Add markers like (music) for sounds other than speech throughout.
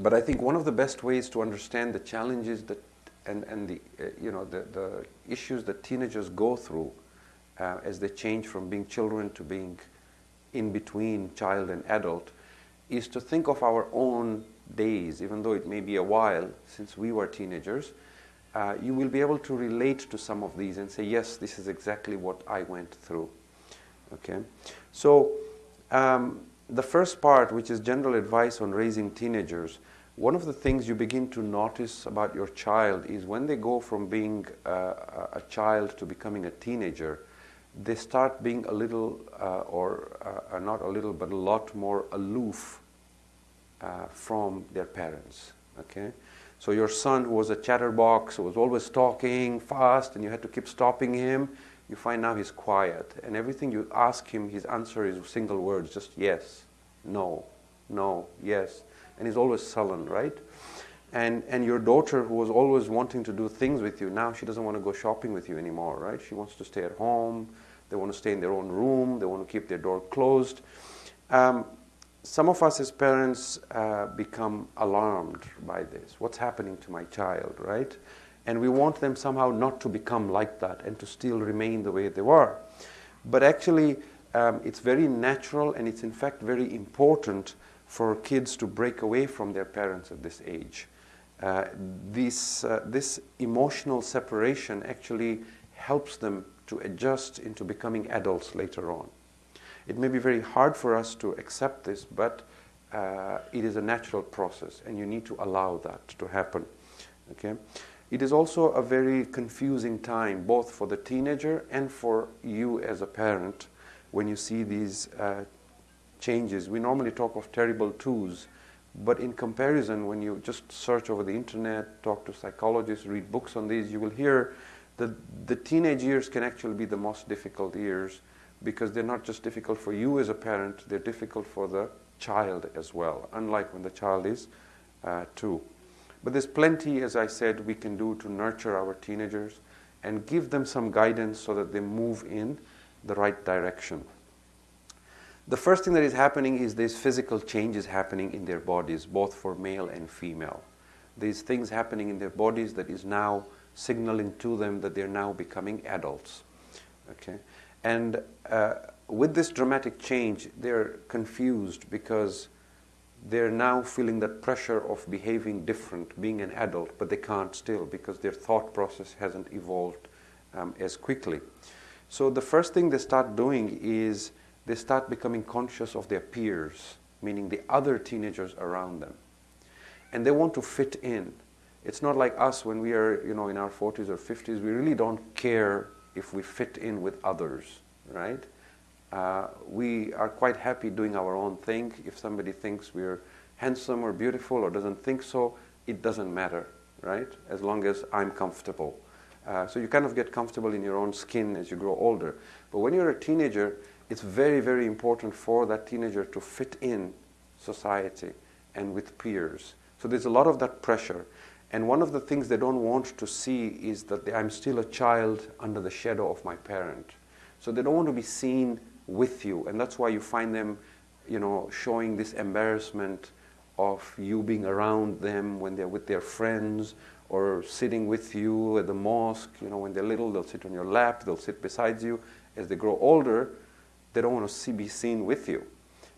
but I think one of the best ways to understand the challenges that and, and the, uh, you know, the, the issues that teenagers go through uh, as they change from being children to being in between child and adult is to think of our own days, even though it may be a while since we were teenagers, uh, you will be able to relate to some of these and say, yes, this is exactly what I went through. Okay? So, um, the first part, which is general advice on raising teenagers, one of the things you begin to notice about your child is when they go from being uh, a child to becoming a teenager, they start being a little, uh, or uh, not a little, but a lot more aloof uh, from their parents. Okay? So your son who was a chatterbox, who was always talking fast, and you had to keep stopping him, you find now he's quiet. And everything you ask him, his answer is single words, just yes, no, no, yes. And he's always sullen, right? And, and your daughter, who was always wanting to do things with you, now she doesn't want to go shopping with you anymore, right? She wants to stay at home. They want to stay in their own room. They want to keep their door closed. Um, some of us as parents uh, become alarmed by this. What's happening to my child, right? And we want them somehow not to become like that and to still remain the way they were. But actually, um, it's very natural and it's in fact very important for kids to break away from their parents at this age. Uh, this, uh, this emotional separation actually helps them to adjust into becoming adults later on. It may be very hard for us to accept this, but uh, it is a natural process, and you need to allow that to happen. Okay? It is also a very confusing time, both for the teenager and for you as a parent, when you see these uh, changes. We normally talk of terrible twos, but in comparison, when you just search over the internet, talk to psychologists, read books on these, you will hear that the teenage years can actually be the most difficult years because they're not just difficult for you as a parent, they're difficult for the child as well, unlike when the child is uh, two. But there's plenty, as I said, we can do to nurture our teenagers and give them some guidance so that they move in the right direction. The first thing that is happening is there's physical changes happening in their bodies, both for male and female. There's things happening in their bodies that is now signaling to them that they're now becoming adults. Okay? And uh, with this dramatic change, they're confused because they're now feeling that pressure of behaving different, being an adult, but they can't still because their thought process hasn't evolved um, as quickly. So the first thing they start doing is they start becoming conscious of their peers, meaning the other teenagers around them. And they want to fit in. It's not like us when we are, you know, in our 40s or 50s, we really don't care if we fit in with others, right? Uh, we are quite happy doing our own thing. If somebody thinks we're handsome or beautiful or doesn't think so, it doesn't matter, right? As long as I'm comfortable. Uh, so you kind of get comfortable in your own skin as you grow older. But when you're a teenager, it's very, very important for that teenager to fit in society and with peers. So there's a lot of that pressure. And one of the things they don't want to see is that they, I'm still a child under the shadow of my parent. So they don't want to be seen with you. And that's why you find them, you know, showing this embarrassment of you being around them when they're with their friends or sitting with you at the mosque. You know, when they're little, they'll sit on your lap, they'll sit beside you. As they grow older, they don't want to see, be seen with you.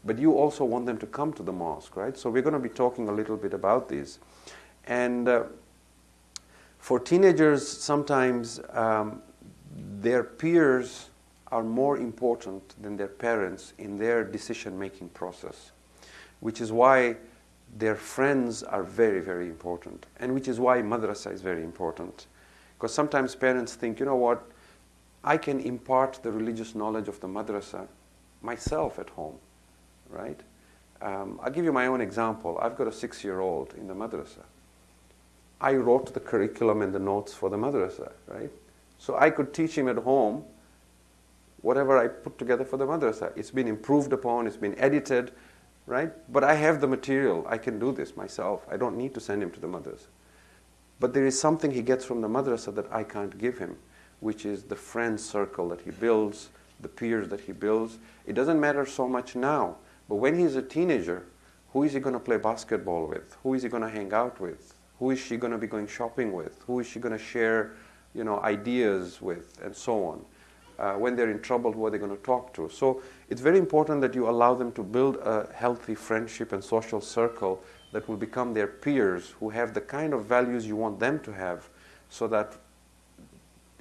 But you also want them to come to the mosque, right? So we're going to be talking a little bit about these. And uh, for teenagers, sometimes um, their peers are more important than their parents in their decision making process, which is why their friends are very, very important, and which is why madrasa is very important. Because sometimes parents think, you know what, I can impart the religious knowledge of the madrasa myself at home, right? Um, I'll give you my own example. I've got a six year old in the madrasa. I wrote the curriculum and the notes for the madrasa, right? So I could teach him at home whatever I put together for the madrasa. It's been improved upon, it's been edited, right? But I have the material. I can do this myself. I don't need to send him to the madrasa. But there is something he gets from the madrasa that I can't give him, which is the friend circle that he builds, the peers that he builds. It doesn't matter so much now, but when he's a teenager, Who is he going to play basketball with? Who is he going to hang out with? Who is she going to be going shopping with? Who is she going to share, you know, ideas with, and so on? Uh, when they're in trouble, who are they going to talk to? So it's very important that you allow them to build a healthy friendship and social circle that will become their peers who have the kind of values you want them to have, so that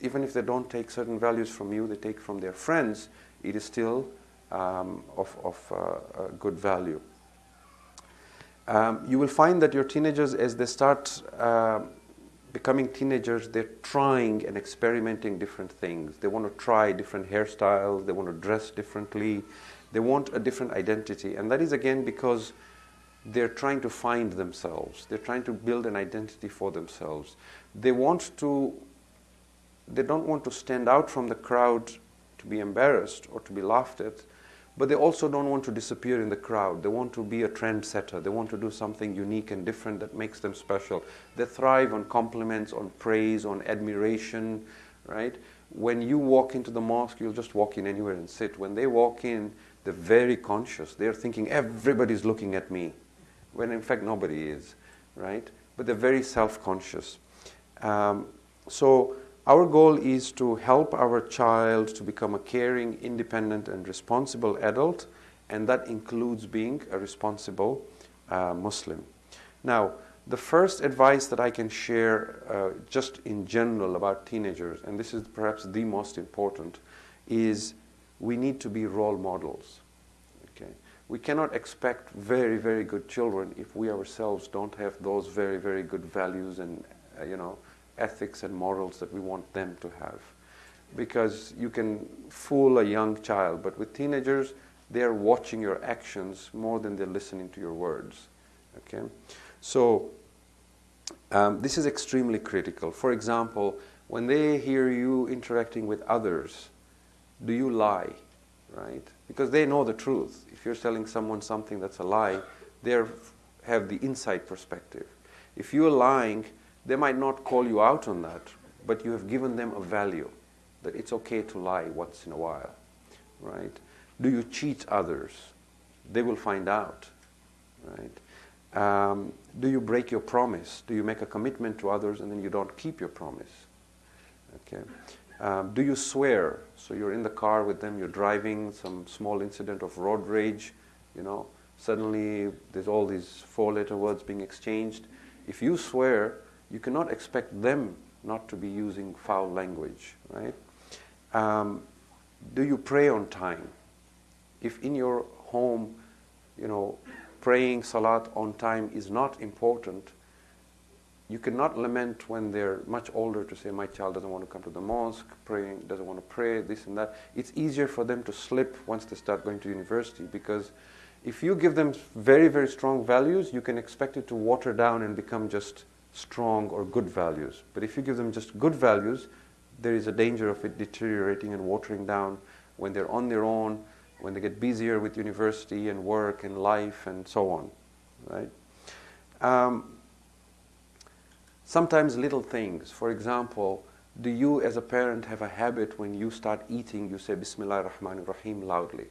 even if they don't take certain values from you, they take from their friends, it is still um, of, of uh, good value. Um, you will find that your teenagers, as they start uh, becoming teenagers, they're trying and experimenting different things. They want to try different hairstyles, they want to dress differently, they want a different identity. And that is again because they're trying to find themselves, they're trying to build an identity for themselves. They want to, they don't want to stand out from the crowd to be embarrassed or to be laughed at, but they also don't want to disappear in the crowd. They want to be a trendsetter. They want to do something unique and different that makes them special. They thrive on compliments, on praise, on admiration, right? When you walk into the mosque, you'll just walk in anywhere and sit. When they walk in, they're very conscious. They're thinking, everybody's looking at me, when in fact nobody is, right? But they're very self conscious. Um, so, our goal is to help our child to become a caring, independent, and responsible adult, and that includes being a responsible uh, Muslim. Now, the first advice that I can share uh, just in general about teenagers, and this is perhaps the most important, is we need to be role models. Okay? We cannot expect very, very good children if we ourselves don't have those very, very good values and, uh, you know, ethics and morals that we want them to have. Because you can fool a young child, but with teenagers, they're watching your actions more than they're listening to your words. Okay? So, um, this is extremely critical. For example, when they hear you interacting with others, do you lie? Right? Because they know the truth. If you're telling someone something that's a lie, they have the inside perspective. If you're lying, they might not call you out on that, but you have given them a value that it's okay to lie once in a while, right? Do you cheat others? They will find out, right? Um, do you break your promise? Do you make a commitment to others and then you don't keep your promise? Okay. Um, do you swear? So you're in the car with them, you're driving, some small incident of road rage, you know, suddenly there's all these four letter words being exchanged. If you swear, you cannot expect them not to be using foul language, right? Um, do you pray on time? If in your home, you know, praying salat on time is not important, you cannot lament when they're much older to say, my child doesn't want to come to the mosque, praying, doesn't want to pray, this and that. It's easier for them to slip once they start going to university because if you give them very, very strong values, you can expect it to water down and become just strong or good values. But if you give them just good values, there is a danger of it deteriorating and watering down when they're on their own, when they get busier with university and work and life and so on, right? Um, sometimes little things. For example, do you as a parent have a habit when you start eating, you say Bismillah ar-Rahman rahim loudly?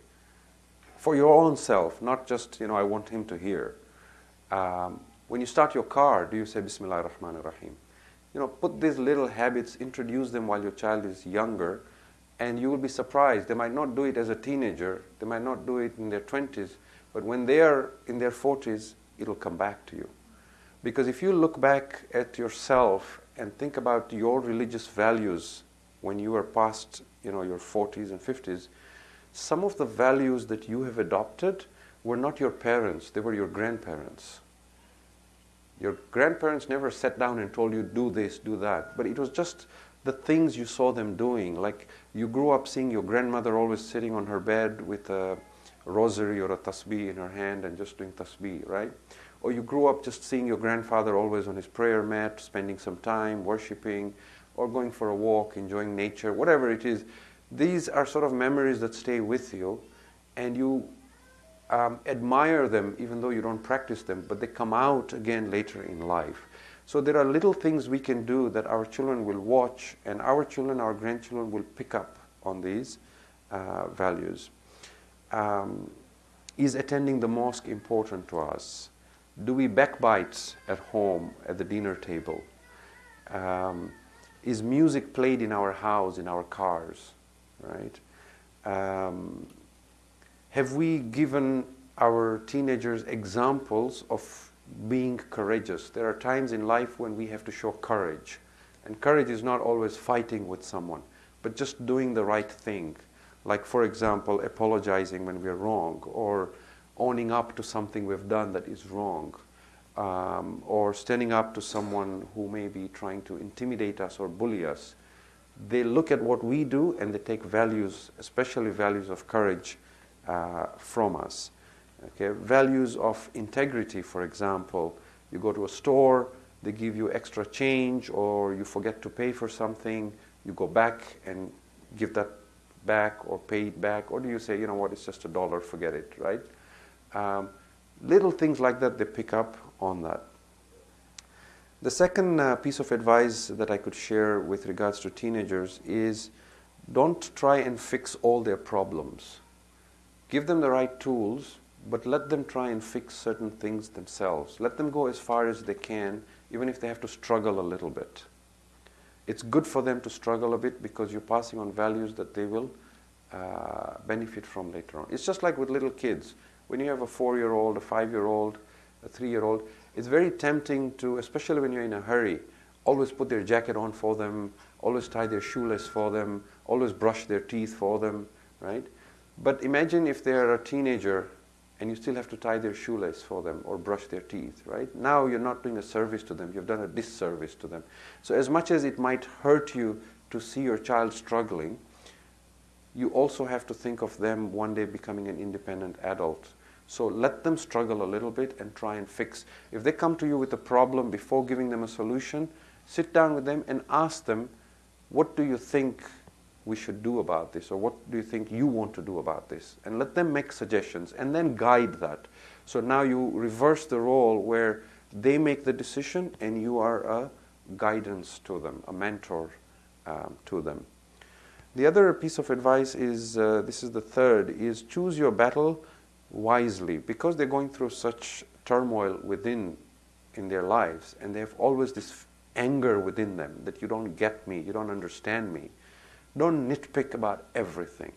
For your own self, not just, you know, I want him to hear. Um, when you start your car, do you say Bismillah ar-Rahman ar-Rahim? You know, put these little habits, introduce them while your child is younger, and you will be surprised. They might not do it as a teenager, they might not do it in their 20s, but when they are in their 40s, it'll come back to you. Because if you look back at yourself and think about your religious values when you were past you know, your 40s and 50s, some of the values that you have adopted were not your parents, they were your grandparents. Your grandparents never sat down and told you, do this, do that. But it was just the things you saw them doing. Like you grew up seeing your grandmother always sitting on her bed with a rosary or a tasbih in her hand and just doing tasbih, right? Or you grew up just seeing your grandfather always on his prayer mat, spending some time worshiping, or going for a walk, enjoying nature, whatever it is. These are sort of memories that stay with you, and you um, admire them even though you don't practice them, but they come out again later in life. So there are little things we can do that our children will watch, and our children, our grandchildren will pick up on these uh, values. Um, Is attending the mosque important to us? Do we backbite at home at the dinner table? Um, is music played in our house, in our cars? Right? Um, have we given our teenagers examples of being courageous? There are times in life when we have to show courage. And courage is not always fighting with someone, but just doing the right thing like, for example, apologizing when we're wrong, or owning up to something we've done that is wrong, um, or standing up to someone who may be trying to intimidate us or bully us. They look at what we do and they take values, especially values of courage, uh, from us. Okay? Values of integrity, for example. You go to a store, they give you extra change, or you forget to pay for something, you go back and give that back or pay it back? Or do you say, you know what, it's just a dollar, forget it, right? Um, little things like that, they pick up on that. The second uh, piece of advice that I could share with regards to teenagers is don't try and fix all their problems. Give them the right tools, but let them try and fix certain things themselves. Let them go as far as they can, even if they have to struggle a little bit it's good for them to struggle a bit because you're passing on values that they will uh, benefit from later on. It's just like with little kids. When you have a four year old, a five year old, a three year old, it's very tempting to, especially when you're in a hurry, always put their jacket on for them, always tie their shoelace for them, always brush their teeth for them, right? But imagine if they're a teenager and you still have to tie their shoelace for them or brush their teeth, right? Now you're not doing a service to them, you've done a disservice to them. So, as much as it might hurt you to see your child struggling, you also have to think of them one day becoming an independent adult. So, let them struggle a little bit and try and fix. If they come to you with a problem before giving them a solution, sit down with them and ask them, What do you think we should do about this, or what do you think you want to do about this? And let them make suggestions and then guide that. So now you reverse the role where they make the decision and you are a guidance to them, a mentor um, to them. The other piece of advice is uh, this is the third is choose your battle wisely because they're going through such turmoil within in their lives and they have always this anger within them that you don't get me, you don't understand me. Don't nitpick about everything.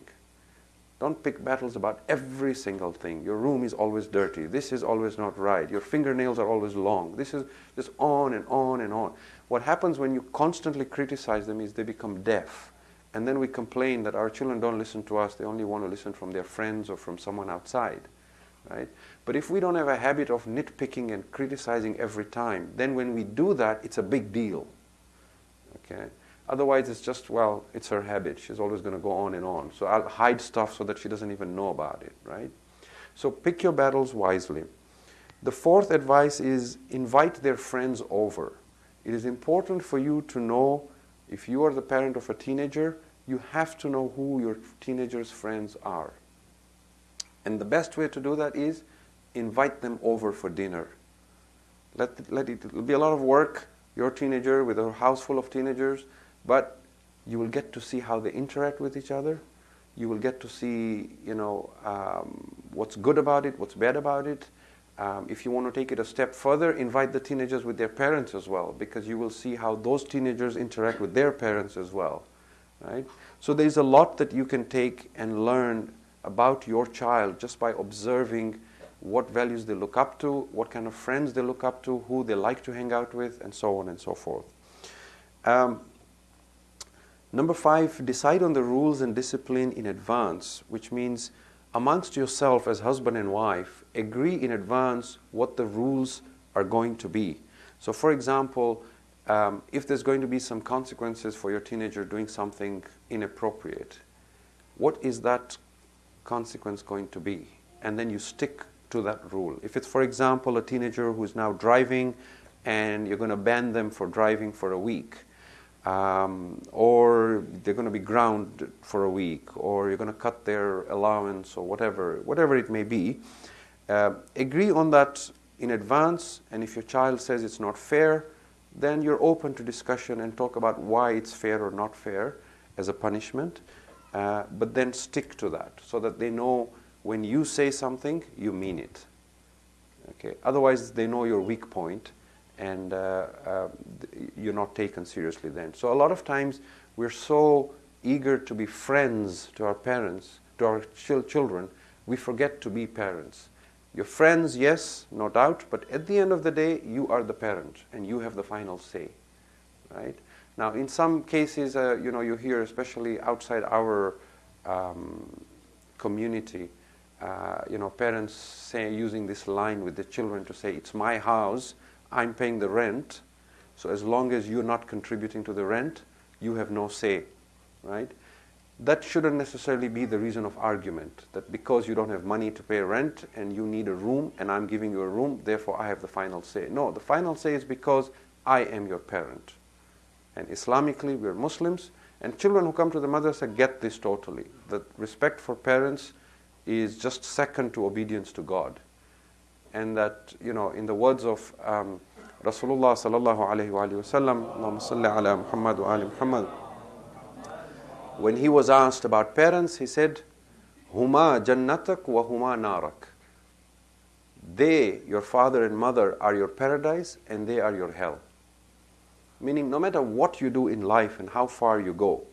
Don't pick battles about every single thing. Your room is always dirty. This is always not right. Your fingernails are always long. This is just on and on and on. What happens when you constantly criticize them is they become deaf. And then we complain that our children don't listen to us. They only want to listen from their friends or from someone outside. Right? But if we don't have a habit of nitpicking and criticizing every time, then when we do that, it's a big deal. Okay? Otherwise, it's just, well, it's her habit. She's always going to go on and on. So I'll hide stuff so that she doesn't even know about it, right? So pick your battles wisely. The fourth advice is invite their friends over. It is important for you to know if you are the parent of a teenager, you have to know who your teenager's friends are. And the best way to do that is invite them over for dinner. Let, let it, it'll be a lot of work, your teenager with a house full of teenagers but you will get to see how they interact with each other. You will get to see, you know, um, what's good about it, what's bad about it. Um, if you want to take it a step further, invite the teenagers with their parents as well, because you will see how those teenagers interact with their parents as well, right? So there's a lot that you can take and learn about your child just by observing what values they look up to, what kind of friends they look up to, who they like to hang out with, and so on and so forth. Um, Number five, decide on the rules and discipline in advance, which means amongst yourself as husband and wife, agree in advance what the rules are going to be. So, for example, um, if there's going to be some consequences for your teenager doing something inappropriate, what is that consequence going to be? And then you stick to that rule. If it's, for example, a teenager who's now driving and you're going to ban them for driving for a week, um, or they're going to be grounded for a week, or you're going to cut their allowance, or whatever, whatever it may be. Uh, agree on that in advance, and if your child says it's not fair, then you're open to discussion and talk about why it's fair or not fair as a punishment. Uh, but then stick to that so that they know when you say something, you mean it. Okay? Otherwise, they know your weak point and uh, uh, you're not taken seriously then. So, a lot of times, we're so eager to be friends to our parents, to our ch- children, we forget to be parents. Your friends, yes, no doubt, but at the end of the day, you are the parent and you have the final say, right? Now, in some cases, uh, you know, you hear, especially outside our um, community, uh, you know, parents say using this line with the children to say, "It's my house, I'm paying the rent, so as long as you're not contributing to the rent, you have no say," right? that shouldn't necessarily be the reason of argument that because you don't have money to pay rent and you need a room and I'm giving you a room, therefore I have the final say. No, the final say is because I am your parent. And Islamically, we're Muslims, and children who come to the madrasa get this totally. That respect for parents is just second to obedience to God. And that, you know, in the words of um, Rasulullah sallallahu alayhi wa sallam, Allahumma salli ala Muhammad wa ali Muhammad, when he was asked about parents, he said, Huma jannatak wa huma narak. They, your father and mother, are your paradise and they are your hell. Meaning, no matter what you do in life and how far you go,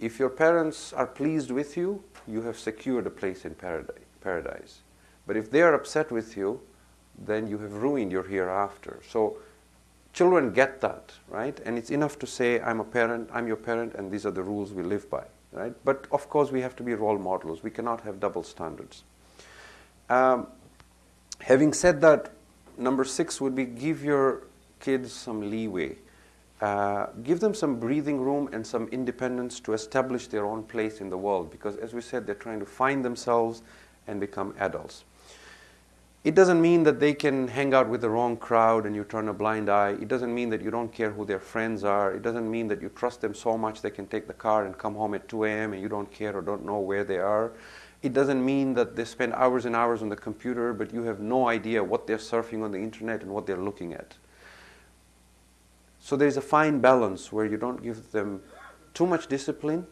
if your parents are pleased with you, you have secured a place in paradise. But if they are upset with you, then you have ruined your hereafter. So, Children get that, right? And it's enough to say, I'm a parent, I'm your parent, and these are the rules we live by, right? But of course, we have to be role models. We cannot have double standards. Um, having said that, number six would be give your kids some leeway. Uh, give them some breathing room and some independence to establish their own place in the world because, as we said, they're trying to find themselves and become adults. It doesn't mean that they can hang out with the wrong crowd and you turn a blind eye. It doesn't mean that you don't care who their friends are. It doesn't mean that you trust them so much they can take the car and come home at 2 a.m. and you don't care or don't know where they are. It doesn't mean that they spend hours and hours on the computer, but you have no idea what they're surfing on the internet and what they're looking at. So there's a fine balance where you don't give them too much discipline,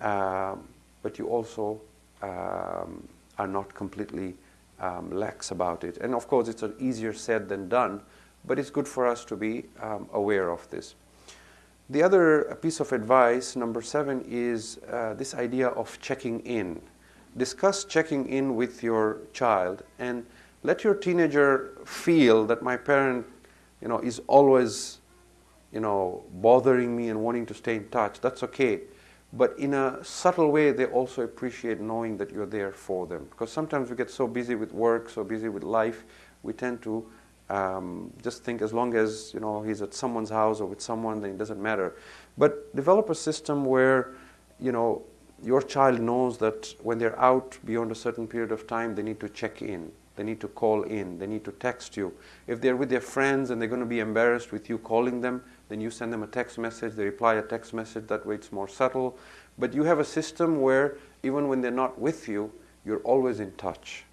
um, but you also um, are not completely um, lax about it. And of course, it's easier said than done, but it's good for us to be um, aware of this. The other piece of advice, number seven, is uh, this idea of checking in. Discuss checking in with your child and let your teenager feel that my parent you know, is always you know, bothering me and wanting to stay in touch. That's okay. But in a subtle way, they also appreciate knowing that you're there for them. Because sometimes we get so busy with work, so busy with life, we tend to um, just think as long as you know he's at someone's house or with someone, then it doesn't matter. But develop a system where you know your child knows that when they're out beyond a certain period of time, they need to check in. They need to call in. They need to text you. If they're with their friends and they're going to be embarrassed with you calling them, then you send them a text message, they reply a text message, that way it's more subtle. But you have a system where even when they're not with you, you're always in touch.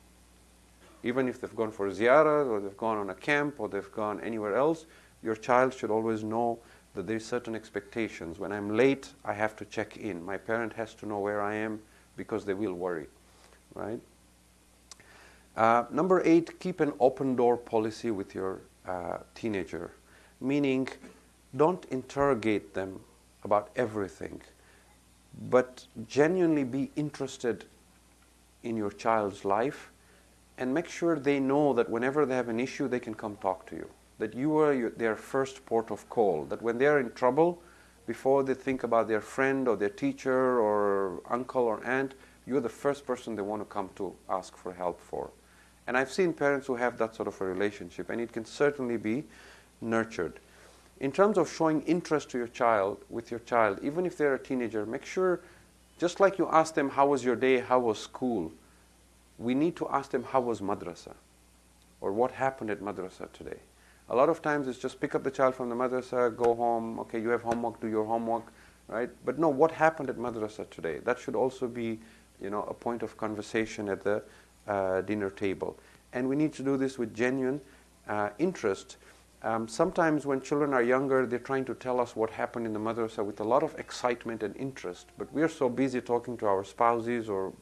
Even if they've gone for a ziyarah or they've gone on a camp or they've gone anywhere else, your child should always know that there's certain expectations. When I'm late, I have to check in. My parent has to know where I am because they will worry, right? Uh, number eight, keep an open door policy with your uh, teenager, meaning don't interrogate them about everything, but genuinely be interested in your child's life and make sure they know that whenever they have an issue, they can come talk to you. That you are your, their first port of call. That when they're in trouble, before they think about their friend or their teacher or uncle or aunt, you're the first person they want to come to ask for help for. And I've seen parents who have that sort of a relationship, and it can certainly be nurtured in terms of showing interest to your child with your child even if they're a teenager make sure just like you ask them how was your day? How was school? We need to ask them how was madrasa? Or what happened at madrasa today? A lot of times it's just pick up the child from the madrasa go home okay you have homework do your homework right? But no what happened at madrasa today? That should also be you know a point of conversation at the uh, dinner table. And we need to do this with genuine uh, interest um, sometimes when children are younger, they're trying to tell us what happened in the mother's madrasa with a lot of excitement and interest. But we're so busy talking to our spouses or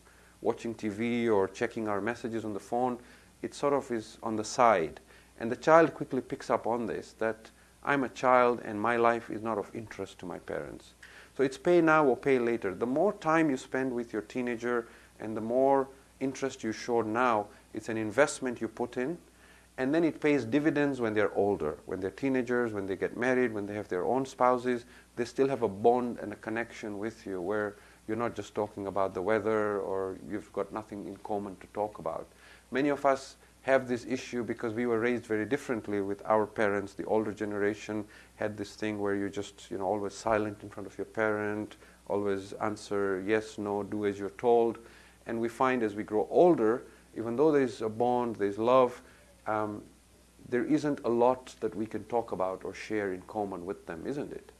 watching TV or checking our messages on the phone, it sort of is on the side. And the child quickly picks up on this that I'm a child and my life is not of interest to my parents. So it's pay now or pay later. The more time you spend with your teenager and the more interest you show now, it's an investment you put in. And then it pays dividends when they're older, when they're teenagers, when they get married, when they have their own spouses. They still have a bond and a connection with you where you're not just talking about the weather or you've got nothing in common to talk about. Many of us have this issue because we were raised very differently with our parents. The older generation had this thing where you're just, you know, always silent in front of your parent, always answer yes, no, do as you're told. And we find as we grow older, even though there's a bond, there's love, um, there isn't a lot that we can talk about or share in common with them, isn't it?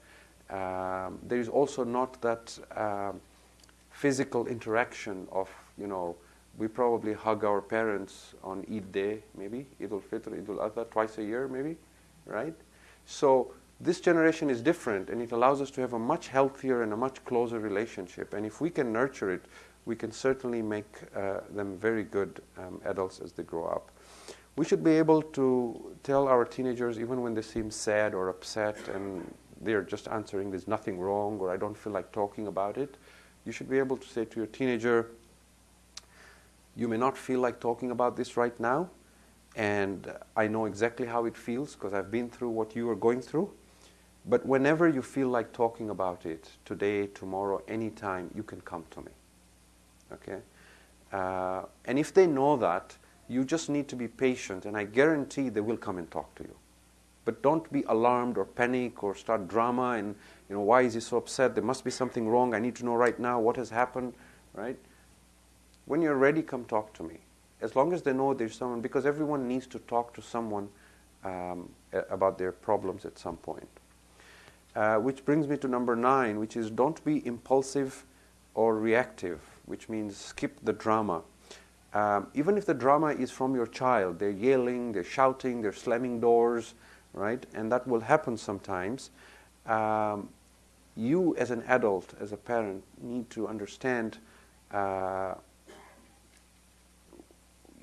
Um, there is also not that um, physical interaction of, you know, we probably hug our parents on Eid Day, maybe, Eid al-Fitr, Eid al-Adha, twice a year, maybe, right? So this generation is different, and it allows us to have a much healthier and a much closer relationship. And if we can nurture it, we can certainly make uh, them very good um, adults as they grow up. We should be able to tell our teenagers, even when they seem sad or upset and they're just answering, there's nothing wrong, or I don't feel like talking about it, you should be able to say to your teenager, you may not feel like talking about this right now, and I know exactly how it feels because I've been through what you are going through. But whenever you feel like talking about it, today, tomorrow, anytime, you can come to me. Okay? Uh, and if they know that, you just need to be patient, and I guarantee they will come and talk to you. But don't be alarmed or panic or start drama and, you know, why is he so upset? There must be something wrong. I need to know right now what has happened, right? When you're ready, come talk to me. As long as they know there's someone, because everyone needs to talk to someone um, about their problems at some point. Uh, which brings me to number nine, which is don't be impulsive or reactive, which means skip the drama. Um, even if the drama is from your child, they're yelling, they're shouting, they're slamming doors, right? And that will happen sometimes. Um, you, as an adult, as a parent, need to understand uh,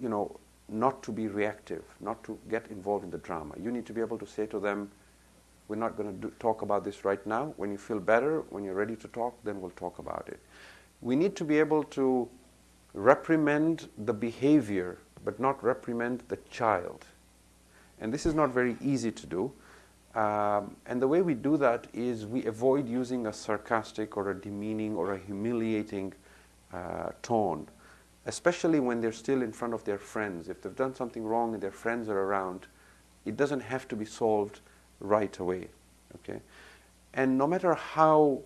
you know, not to be reactive, not to get involved in the drama. You need to be able to say to them, we're not going to talk about this right now. When you feel better, when you're ready to talk, then we'll talk about it. We need to be able to reprimand the behavior, but not reprimand the child. And this is not very easy to do. Um, and the way we do that is we avoid using a sarcastic or a demeaning or a humiliating uh, tone especially when they're still in front of their friends. If they've done something wrong and their friends are around, it doesn't have to be solved right away. Okay? And no matter how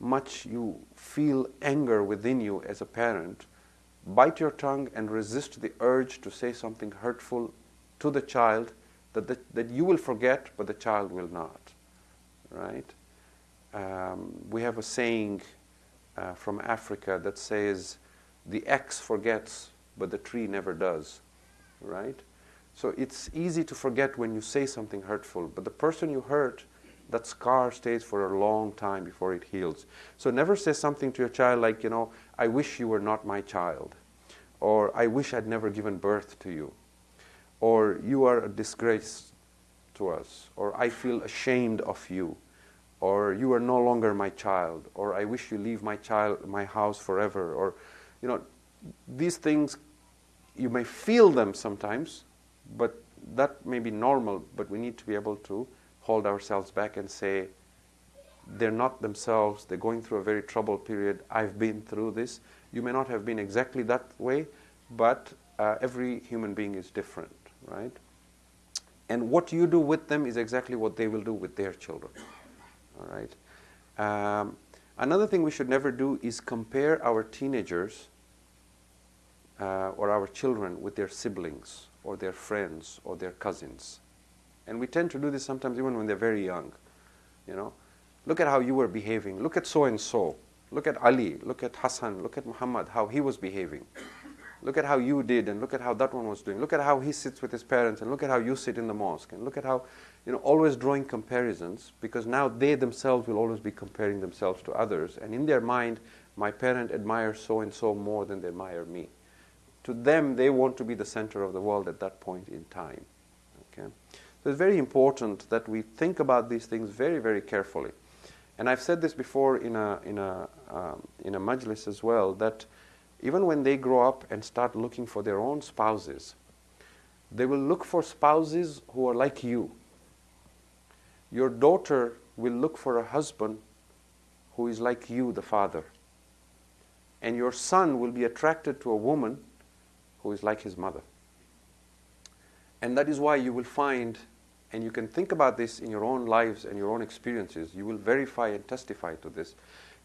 much you feel anger within you as a parent, bite your tongue and resist the urge to say something hurtful to the child that, the, that you will forget, but the child will not. Right? Um, we have a saying uh, from Africa that says, the X forgets, but the tree never does, right? So it's easy to forget when you say something hurtful, but the person you hurt, that scar stays for a long time before it heals. So never say something to your child like, you know, I wish you were not my child, or I wish I'd never given birth to you, or you are a disgrace to us, or I feel ashamed of you, or you are no longer my child, or I wish you leave my child, my house forever, or you know, these things, you may feel them sometimes, but that may be normal, but we need to be able to hold ourselves back and say, they're not themselves, they're going through a very troubled period, I've been through this. You may not have been exactly that way, but uh, every human being is different, right? And what you do with them is exactly what they will do with their children, all right? Um, Another thing we should never do is compare our teenagers uh, or our children with their siblings or their friends or their cousins. And we tend to do this sometimes even when they're very young. You know, look at how you were behaving. Look at so and so. Look at Ali. Look at Hassan. Look at Muhammad. How he was behaving. Look at how you did, and look at how that one was doing. Look at how he sits with his parents, and look at how you sit in the mosque, and look at how you know, always drawing comparisons because now they themselves will always be comparing themselves to others. And in their mind, my parent admires so and so more than they admire me. To them, they want to be the center of the world at that point in time. Okay? So it's very important that we think about these things very, very carefully. And I've said this before in a, in a, um, in a majlis as well, that even when they grow up and start looking for their own spouses, they will look for spouses who are like you. Your daughter will look for a husband who is like you, the father. And your son will be attracted to a woman who is like his mother. And that is why you will find, and you can think about this in your own lives and your own experiences, you will verify and testify to this.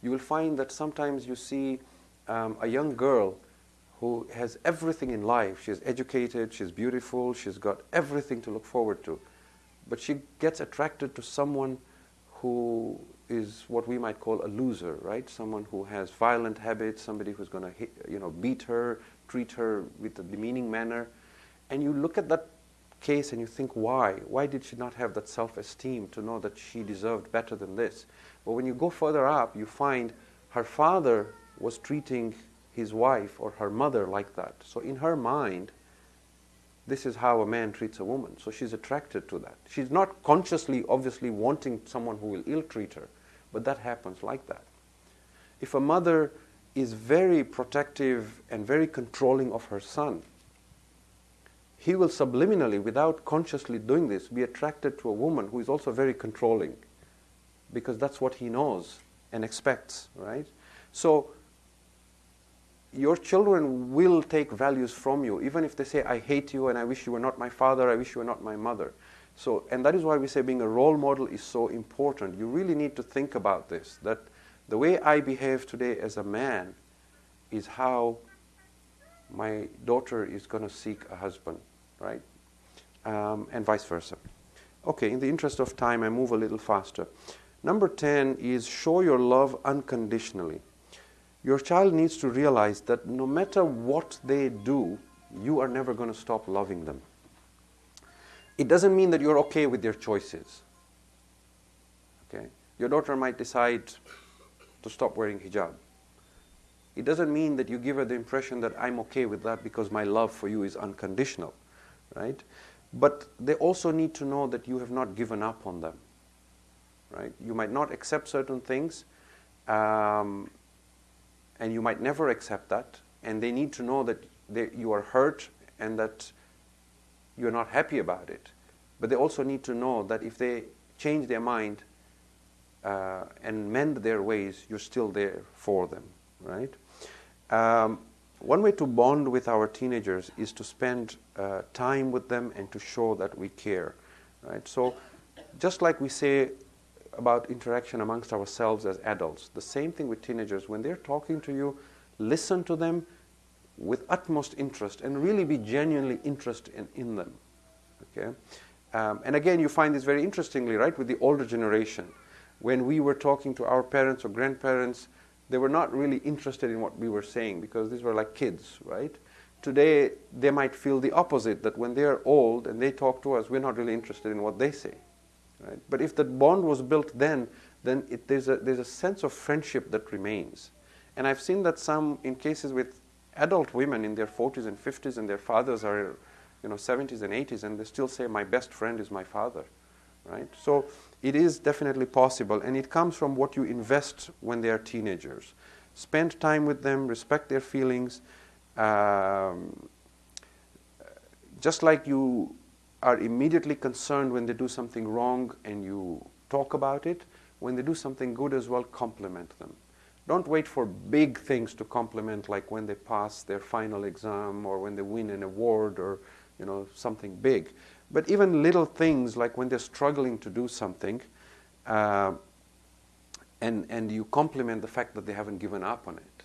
You will find that sometimes you see um, a young girl who has everything in life. She's educated, she's beautiful, she's got everything to look forward to. But she gets attracted to someone who is what we might call a loser, right? Someone who has violent habits, somebody who's going to you know, beat her, treat her with a demeaning manner. And you look at that case and you think, why? Why did she not have that self esteem to know that she deserved better than this? But when you go further up, you find her father was treating his wife or her mother like that. So in her mind, this is how a man treats a woman. So she's attracted to that. She's not consciously, obviously, wanting someone who will ill treat her, but that happens like that. If a mother is very protective and very controlling of her son, he will subliminally, without consciously doing this, be attracted to a woman who is also very controlling because that's what he knows and expects, right? So your children will take values from you, even if they say, I hate you and I wish you were not my father, I wish you were not my mother. So, and that is why we say being a role model is so important. You really need to think about this, that the way I behave today as a man is how my daughter is going to seek a husband, right? Um, and vice versa. Okay, in the interest of time, I move a little faster. Number 10 is show your love unconditionally your child needs to realize that no matter what they do, you are never going to stop loving them. It doesn't mean that you're okay with their choices. Okay? Your daughter might decide to stop wearing hijab. It doesn't mean that you give her the impression that I'm okay with that because my love for you is unconditional, right? But they also need to know that you have not given up on them, right? You might not accept certain things, um, and you might never accept that, and they need to know that they, you are hurt and that you're not happy about it. But they also need to know that if they change their mind uh, and mend their ways, you're still there for them, right? Um, one way to bond with our teenagers is to spend uh, time with them and to show that we care, right? So, just like we say about interaction amongst ourselves as adults. The same thing with teenagers. When they're talking to you, listen to them with utmost interest and really be genuinely interested in, in them. Okay? Um, and again, you find this very interestingly, right, with the older generation. When we were talking to our parents or grandparents, they were not really interested in what we were saying because these were like kids, right? Today, they might feel the opposite that when they're old and they talk to us, we're not really interested in what they say. Right? But if that bond was built then, then it, there's, a, there's a sense of friendship that remains. And I've seen that some, in cases with adult women in their 40s and 50s, and their fathers are, you know, 70s and 80s, and they still say, "My best friend is my father," right? So it is definitely possible, and it comes from what you invest when they are teenagers. Spend time with them, respect their feelings. Um, just like you are immediately concerned when they do something wrong and you talk about it. When they do something good as well, compliment them. Don't wait for big things to compliment, like when they pass their final exam or when they win an award or you know something big. But even little things like when they're struggling to do something, uh, and and you compliment the fact that they haven't given up on it,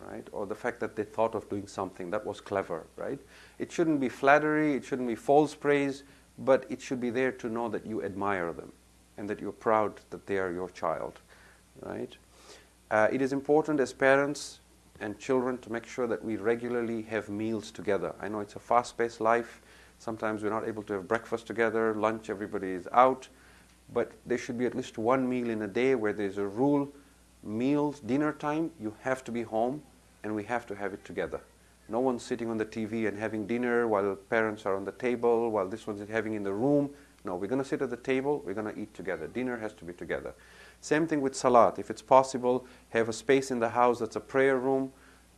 right? Or the fact that they thought of doing something that was clever, right? It shouldn't be flattery, it shouldn't be false praise, but it should be there to know that you admire them and that you're proud that they are your child, right? Uh, it is important as parents and children to make sure that we regularly have meals together. I know it's a fast-paced life. Sometimes we're not able to have breakfast together, lunch, everybody is out. But there should be at least one meal in a day where there's a rule meals, dinner time, you have to be home and we have to have it together. No one's sitting on the TV and having dinner while parents are on the table, while this one's having in the room. No, we're going to sit at the table, we're going to eat together. Dinner has to be together. Same thing with salat. If it's possible, have a space in the house that's a prayer room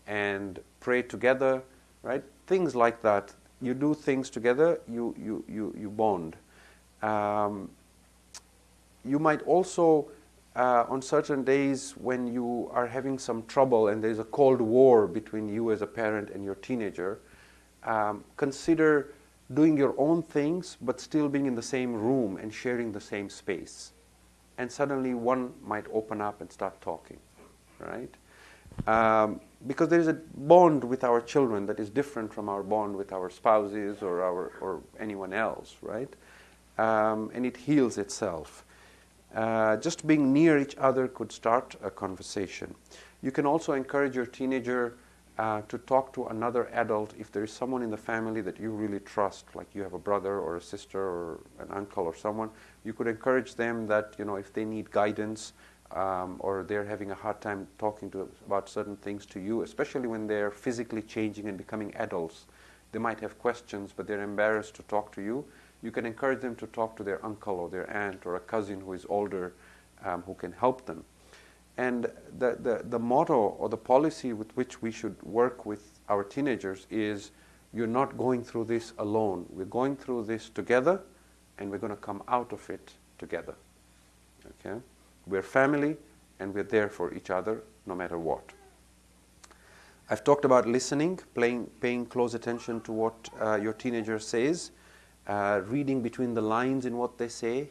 and pray together, right? Things like that. You do things together, you, you, you, you bond. Um, you might also, uh, on certain days when you are having some trouble and there's a cold war between you as a parent and your teenager, um, consider doing your own things but still being in the same room and sharing the same space. And suddenly one might open up and start talking, right? Um, because there is a bond with our children that is different from our bond with our spouses or, our, or anyone else, right? Um, and it heals itself. Uh, just being near each other could start a conversation. You can also encourage your teenager uh, to talk to another adult if there is someone in the family that you really trust, like you have a brother or a sister or an uncle or someone. You could encourage them that you know if they need guidance um, or they're having a hard time talking to about certain things to you, especially when they're physically changing and becoming adults. They might have questions, but they're embarrassed to talk to you. You can encourage them to talk to their uncle or their aunt or a cousin who is older um, who can help them. And the, the, the motto or the policy with which we should work with our teenagers is you're not going through this alone. We're going through this together and we're going to come out of it together. Okay? We're family and we're there for each other no matter what. I've talked about listening, playing, paying close attention to what uh, your teenager says, uh, reading between the lines in what they say,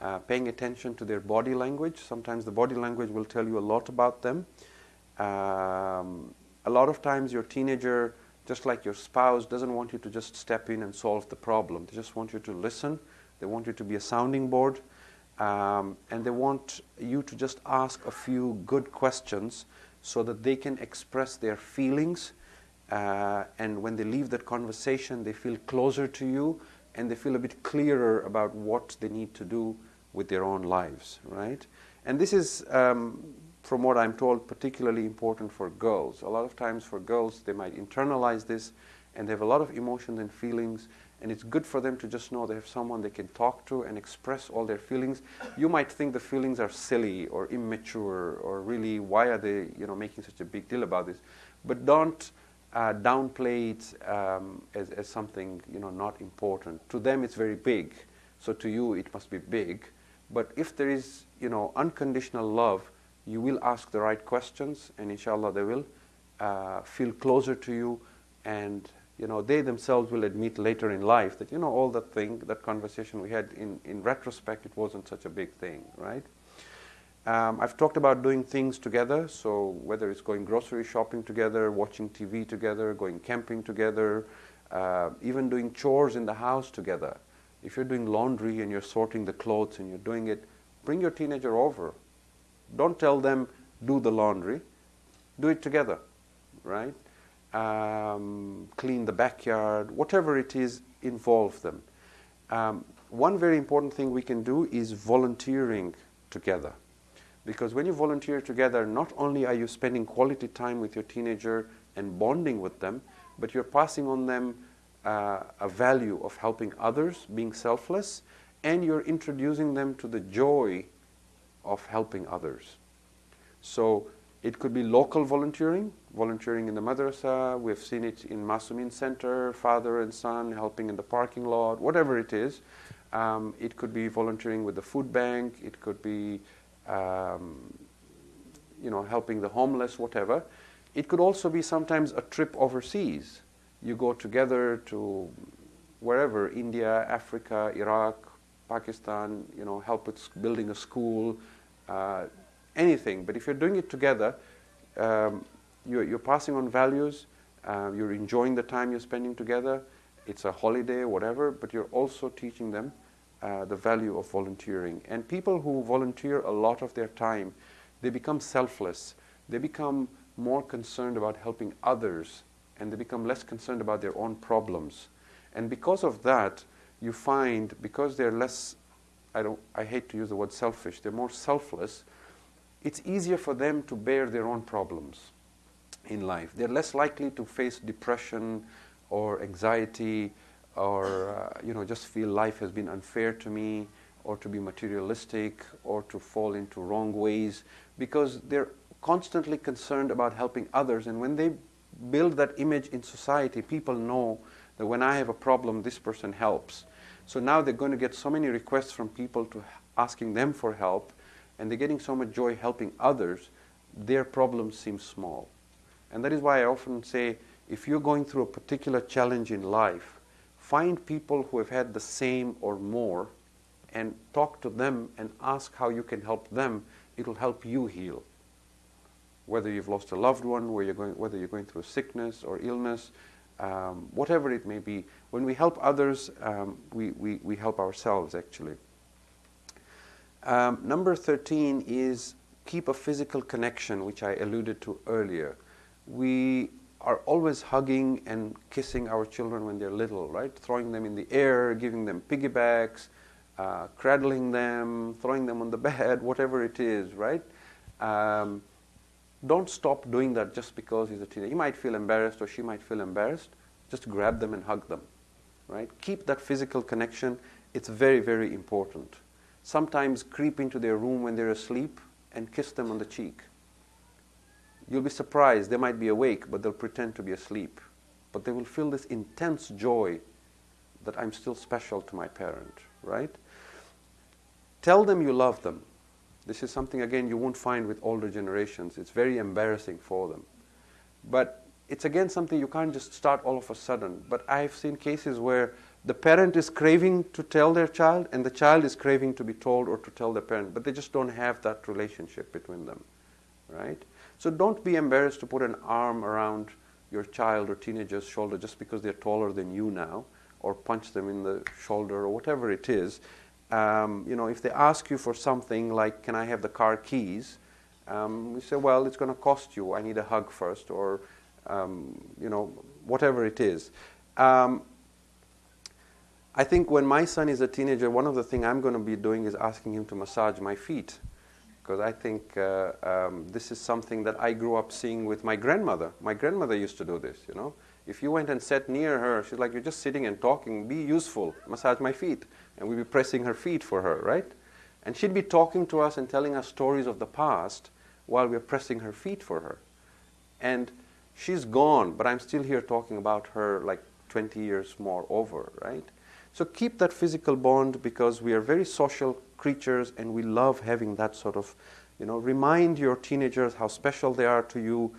uh, paying attention to their body language. Sometimes the body language will tell you a lot about them. Um, a lot of times your teenager, just like your spouse, doesn't want you to just step in and solve the problem. They just want you to listen. They want you to be a sounding board. Um, and they want you to just ask a few good questions so that they can express their feelings. Uh, and when they leave that conversation, they feel closer to you and they feel a bit clearer about what they need to do with their own lives, right? And this is, um, from what I'm told, particularly important for girls. A lot of times for girls, they might internalize this and they have a lot of emotions and feelings and it's good for them to just know they have someone they can talk to and express all their feelings. You might think the feelings are silly or immature or really why are they you know making such a big deal about this, but don't uh, downplay it um, as, as something you know not important. To them, it's very big, so to you, it must be big. But if there is you know unconditional love, you will ask the right questions, and inshallah, they will uh, feel closer to you, and you know they themselves will admit later in life that you know all that thing, that conversation we had in in retrospect, it wasn't such a big thing, right? Um, I've talked about doing things together, so whether it's going grocery shopping together, watching TV together, going camping together, uh, even doing chores in the house together. If you're doing laundry and you're sorting the clothes and you're doing it, bring your teenager over. Don't tell them, do the laundry. Do it together, right? Um, clean the backyard, whatever it is, involve them. Um, one very important thing we can do is volunteering together. Because when you volunteer together, not only are you spending quality time with your teenager and bonding with them, but you're passing on them uh, a value of helping others, being selfless, and you're introducing them to the joy of helping others. So it could be local volunteering, volunteering in the madrasa. We've seen it in Masumin Center, father and son helping in the parking lot, whatever it is. Um, it could be volunteering with the food bank. It could be um, you know, helping the homeless, whatever. It could also be sometimes a trip overseas. You go together to wherever, India, Africa, Iraq, Pakistan, you know, help with building a school, uh, anything. But if you're doing it together, um, you're, you're, passing on values, uh, you're enjoying the time you're spending together, it's a holiday, whatever, but you're also teaching them uh, the value of volunteering. And people who volunteer a lot of their time, they become selfless. They become more concerned about helping others and they become less concerned about their own problems. And because of that, you find because they're less, I, don't, I hate to use the word selfish, they're more selfless, it's easier for them to bear their own problems in life. They're less likely to face depression or anxiety or uh, you know just feel life has been unfair to me or to be materialistic or to fall into wrong ways because they're constantly concerned about helping others. And when they build that image in society people know that when I have a problem this person helps. So now they're going to get so many requests from people to asking them for help and they're getting so much joy helping others their problems seem small and that is why I often say if you're going through a particular challenge in life find people who have had the same or more and talk to them and ask how you can help them, it'll help you heal. Whether you've lost a loved one, whether you're going, whether you're going through a sickness or illness, um, whatever it may be, when we help others, um, we, we, we help ourselves actually. Um, number 13 is keep a physical connection, which I alluded to earlier. We are always hugging and kissing our children when they're little, right? Throwing them in the air, giving them piggybacks, uh, cradling them, throwing them on the (laughs) bed, whatever it is, right? Um, don't stop doing that just because he's a teenager. He might feel embarrassed or she might feel embarrassed. Just grab them and hug them, right? Keep that physical connection. It's very, very important. Sometimes creep into their room when they're asleep and kiss them on the cheek. You'll be surprised. They might be awake, but they'll pretend to be asleep. But they will feel this intense joy that I'm still special to my parent, right? Tell them you love them. This is something, again, you won't find with older generations. It's very embarrassing for them. But it's, again, something you can't just start all of a sudden. But I've seen cases where the parent is craving to tell their child, and the child is craving to be told or to tell the parent, but they just don't have that relationship between them, right? So don't be embarrassed to put an arm around your child or teenager's shoulder just because they're taller than you now, or punch them in the shoulder or whatever it is um, you know, if they ask you for something like, can I have the car keys? Um, you say, well, it's going to cost you. I need a hug first, or, um, you know, whatever it is. Um, I think when my son is a teenager, one of the things I'm going to be doing is asking him to massage my feet. Because I think uh, um, this is something that I grew up seeing with my grandmother. My grandmother used to do this, you know. If you went and sat near her, she's like, you're just sitting and talking, be useful, massage my feet and we'd be pressing her feet for her, right? And she'd be talking to us and telling us stories of the past while we're pressing her feet for her. And she's gone, but I'm still here talking about her like 20 years more over, right? So keep that physical bond because we are very social creatures and we love having that sort of, you know, remind your teenagers how special they are to you.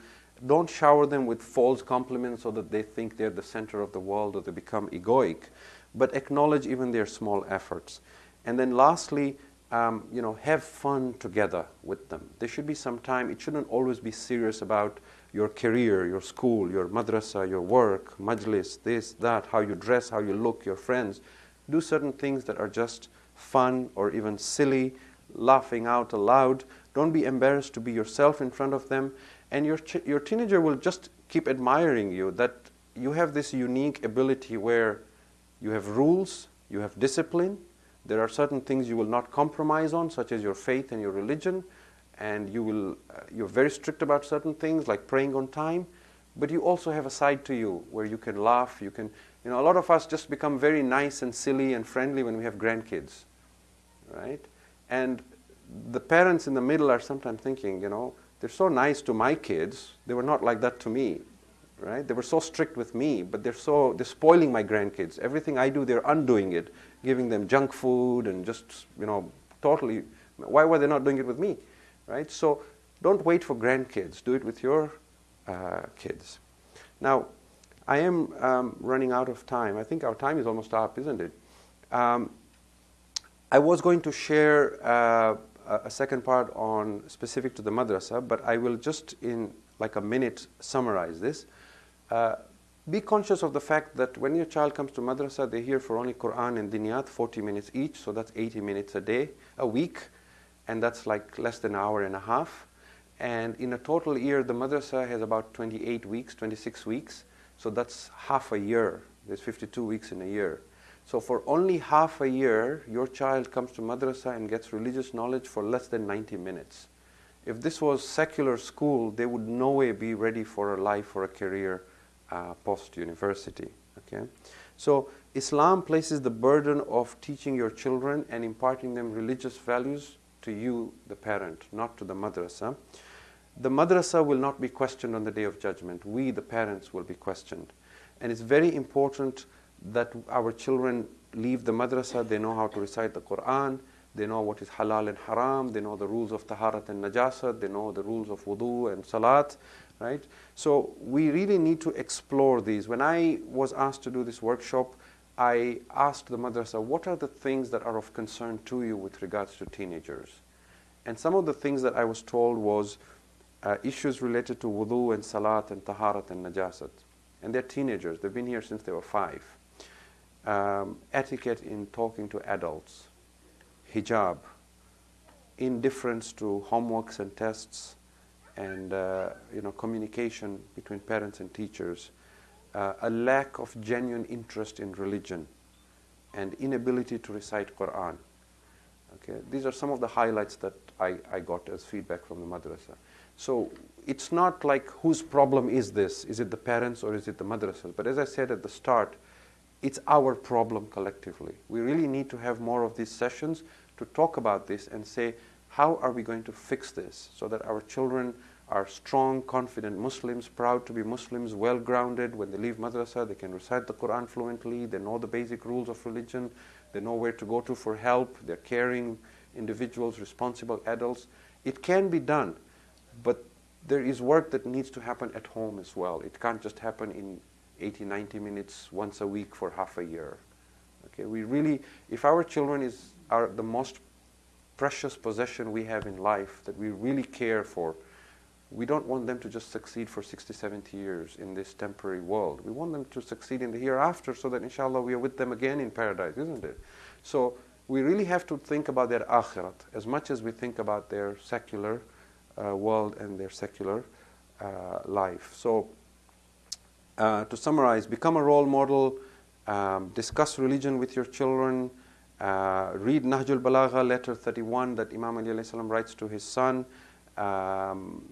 Don't shower them with false compliments so that they think they're the center of the world or they become egoic but acknowledge even their small efforts. And then lastly, um, you know, have fun together with them. There should be some time. It shouldn't always be serious about your career, your school, your madrasa, your work, majlis, this, that, how you dress, how you look, your friends. Do certain things that are just fun or even silly, laughing out aloud. Don't be embarrassed to be yourself in front of them. And your, your teenager will just keep admiring you that you have this unique ability where you have rules, you have discipline. There are certain things you will not compromise on, such as your faith and your religion, and you will, uh, you're very strict about certain things, like praying on time. But you also have a side to you where you can laugh. You can, you know, a lot of us just become very nice and silly and friendly when we have grandkids, right? And the parents in the middle are sometimes thinking, you know, they're so nice to my kids. They were not like that to me right? They were so strict with me, but they're so they're spoiling my grandkids. Everything I do, they're undoing it, giving them junk food and just you know totally. Why were they not doing it with me, right? So don't wait for grandkids. Do it with your uh, kids. Now, I am um, running out of time. I think our time is almost up, isn't it? Um, I was going to share uh, a second part on specific to the madrasa, but I will just in like a minute summarize this. Uh, be conscious of the fact that when your child comes to madrasa, they hear for only Quran and Diniyat, 40 minutes each, so that's 80 minutes a day, a week, and that's like less than an hour and a half. And in a total year, the madrasa has about 28 weeks, 26 weeks, so that's half a year. There's 52 weeks in a year. So for only half a year, your child comes to madrasa and gets religious knowledge for less than 90 minutes. If this was secular school, they would no way be ready for a life or a career uh, post-university. Okay? So Islam places the burden of teaching your children and imparting them religious values to you, the parent, not to the madrasa. The madrasa will not be questioned on the day of judgment. We, the parents, will be questioned. And it's very important that our children leave the madrasa, they know how to recite the Quran, they know what is halal and haram, they know the rules of taharat and najasat, they know the rules of wudu and salat, right? So we really need to explore these. When I was asked to do this workshop, I asked the madrasa, what are the things that are of concern to you with regards to teenagers? And some of the things that I was told was uh, issues related to wudu and salat and taharat and najasat. And they're teenagers. They've been here since they were five. Um, etiquette in talking to adults, hijab, indifference to homeworks and tests, and uh, you know communication between parents and teachers, uh, a lack of genuine interest in religion, and inability to recite Quran. Okay, these are some of the highlights that I, I got as feedback from the madrasa. So it's not like whose problem is this? Is it the parents or is it the madrasas? But as I said at the start, it's our problem collectively. We really need to have more of these sessions to talk about this and say, how are we going to fix this so that our children are strong, confident Muslims, proud to be Muslims, well grounded. When they leave madrasa, they can recite the Quran fluently, they know the basic rules of religion, they know where to go to for help, they're caring individuals, responsible adults. It can be done, but there is work that needs to happen at home as well. It can't just happen in 80, 90 minutes once a week for half a year. Okay, we really, if our children is, are the most precious possession we have in life that we really care for, we don't want them to just succeed for 60, 70 years in this temporary world. We want them to succeed in the hereafter so that inshallah we are with them again in paradise, isn't it? So we really have to think about their akhirat as much as we think about their secular uh, world and their secular uh, life. So uh, to summarize, become a role model, um, discuss religion with your children, uh, read Nahjul Balagha, letter 31 that Imam Ali writes to his son. Um,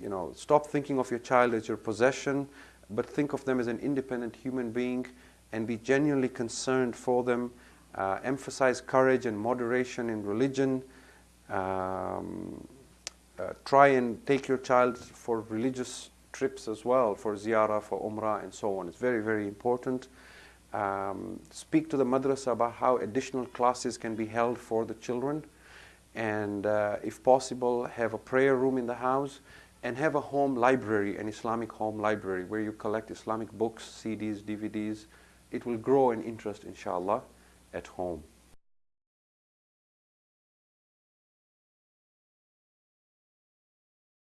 you know, stop thinking of your child as your possession, but think of them as an independent human being and be genuinely concerned for them. Uh, emphasize courage and moderation in religion. Um, uh, try and take your child for religious trips as well, for ziyarah, for umrah, and so on. It's very, very important. Um, speak to the madrasa about how additional classes can be held for the children. And uh, if possible, have a prayer room in the house and have a home library, an Islamic home library, where you collect Islamic books, CDs, DVDs. It will grow in interest, inshallah, at home.